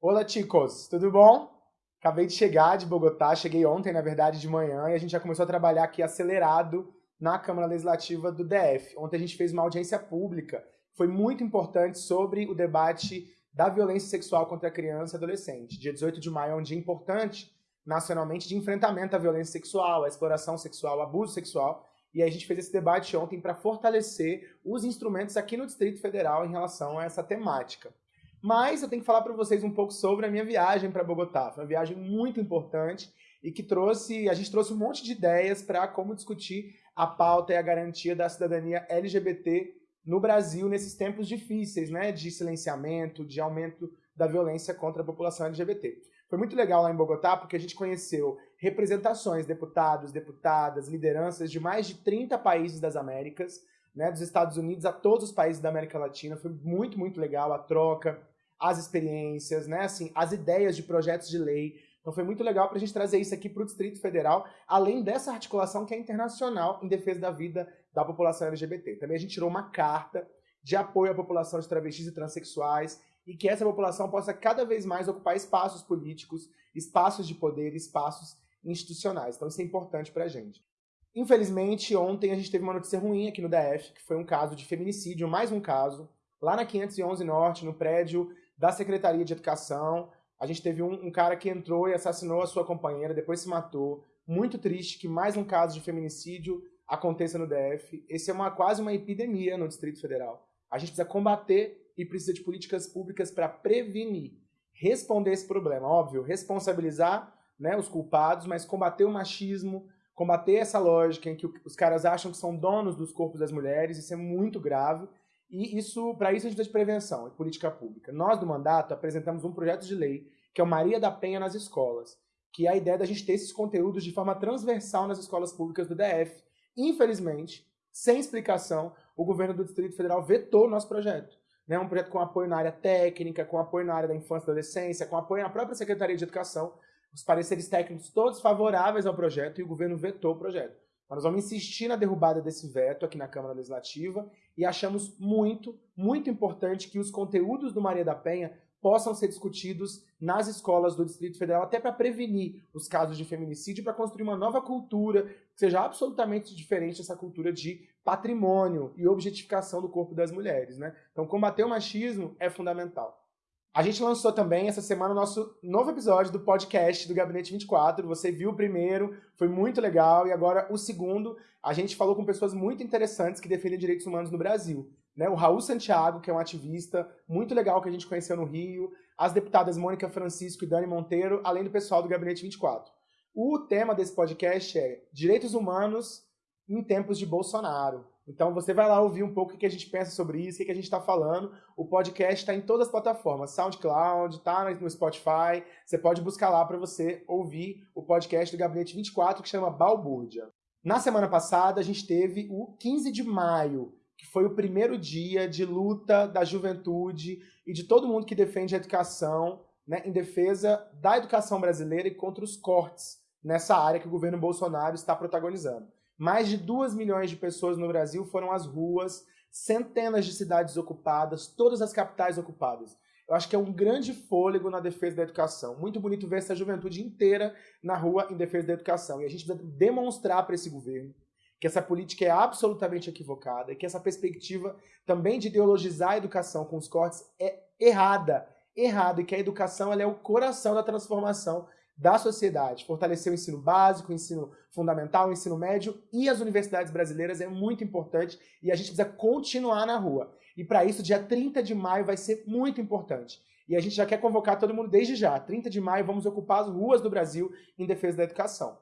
Olá, chicos, tudo bom? Acabei de chegar de Bogotá, cheguei ontem, na verdade, de manhã, e a gente já começou a trabalhar aqui acelerado na Câmara Legislativa do DF. Ontem a gente fez uma audiência pública, foi muito importante sobre o debate da violência sexual contra a criança e adolescente. Dia 18 de maio é um dia importante nacionalmente de enfrentamento à violência sexual, à exploração sexual, ao abuso sexual, e a gente fez esse debate ontem para fortalecer os instrumentos aqui no Distrito Federal em relação a essa temática. Mas eu tenho que falar para vocês um pouco sobre a minha viagem para Bogotá. Foi uma viagem muito importante e que trouxe, a gente trouxe um monte de ideias para como discutir a pauta e a garantia da cidadania LGBT no Brasil nesses tempos difíceis, né, de silenciamento, de aumento da violência contra a população LGBT. Foi muito legal lá em Bogotá porque a gente conheceu representações, deputados, deputadas, lideranças de mais de 30 países das Américas, né, dos Estados Unidos a todos os países da América Latina. Foi muito, muito legal a troca, as experiências, né, assim, as ideias de projetos de lei. Então foi muito legal para a gente trazer isso aqui para o Distrito Federal, além dessa articulação que é internacional em defesa da vida da população LGBT. Também a gente tirou uma carta de apoio à população de travestis e transexuais e que essa população possa cada vez mais ocupar espaços políticos, espaços de poder, espaços institucionais. Então isso é importante para a gente. Infelizmente, ontem a gente teve uma notícia ruim aqui no DF, que foi um caso de feminicídio, mais um caso, lá na 511 Norte, no prédio da Secretaria de Educação. A gente teve um, um cara que entrou e assassinou a sua companheira, depois se matou. Muito triste que mais um caso de feminicídio aconteça no DF. Esse é uma, quase uma epidemia no Distrito Federal. A gente precisa combater e precisa de políticas públicas para prevenir, responder esse problema. Óbvio, responsabilizar né, os culpados, mas combater o machismo, combater essa lógica em que os caras acham que são donos dos corpos das mulheres, isso é muito grave. E isso, para isso a gente precisa de prevenção e política pública. Nós do mandato apresentamos um projeto de lei que é o Maria da Penha nas escolas, que é a ideia da gente ter esses conteúdos de forma transversal nas escolas públicas do DF. Infelizmente, sem explicação, o governo do Distrito Federal vetou o nosso projeto. Né? Um projeto com apoio na área técnica, com apoio na área da infância e adolescência, com apoio na própria Secretaria de Educação, os pareceres técnicos todos favoráveis ao projeto e o governo vetou o projeto. Nós vamos insistir na derrubada desse veto aqui na Câmara Legislativa e achamos muito, muito importante que os conteúdos do Maria da Penha possam ser discutidos nas escolas do Distrito Federal, até para prevenir os casos de feminicídio, para construir uma nova cultura que seja absolutamente diferente dessa cultura de patrimônio e objetificação do corpo das mulheres. Né? Então, combater o machismo é fundamental. A gente lançou também essa semana o nosso novo episódio do podcast do Gabinete 24. Você viu o primeiro, foi muito legal, e agora o segundo, a gente falou com pessoas muito interessantes que defendem direitos humanos no Brasil. Né? O Raul Santiago, que é um ativista muito legal que a gente conheceu no Rio, as deputadas Mônica Francisco e Dani Monteiro, além do pessoal do Gabinete 24. O tema desse podcast é Direitos Humanos em Tempos de Bolsonaro. Então você vai lá ouvir um pouco o que a gente pensa sobre isso, o que a gente está falando. O podcast está em todas as plataformas, SoundCloud, está no Spotify. Você pode buscar lá para você ouvir o podcast do Gabinete 24, que chama Balbúrdia. Na semana passada, a gente teve o 15 de maio, que foi o primeiro dia de luta da juventude e de todo mundo que defende a educação, né, em defesa da educação brasileira e contra os cortes nessa área que o governo Bolsonaro está protagonizando. Mais de 2 milhões de pessoas no Brasil foram às ruas, centenas de cidades ocupadas, todas as capitais ocupadas. Eu acho que é um grande fôlego na defesa da educação. Muito bonito ver essa juventude inteira na rua em defesa da educação. E a gente precisa demonstrar para esse governo que essa política é absolutamente equivocada que essa perspectiva também de ideologizar a educação com os cortes é errada. Errada. E que a educação é o coração da transformação da sociedade. Fortalecer o ensino básico, o ensino fundamental, o ensino médio e as universidades brasileiras é muito importante e a gente precisa continuar na rua. E para isso, dia 30 de maio vai ser muito importante. E a gente já quer convocar todo mundo desde já. 30 de maio, vamos ocupar as ruas do Brasil em defesa da educação.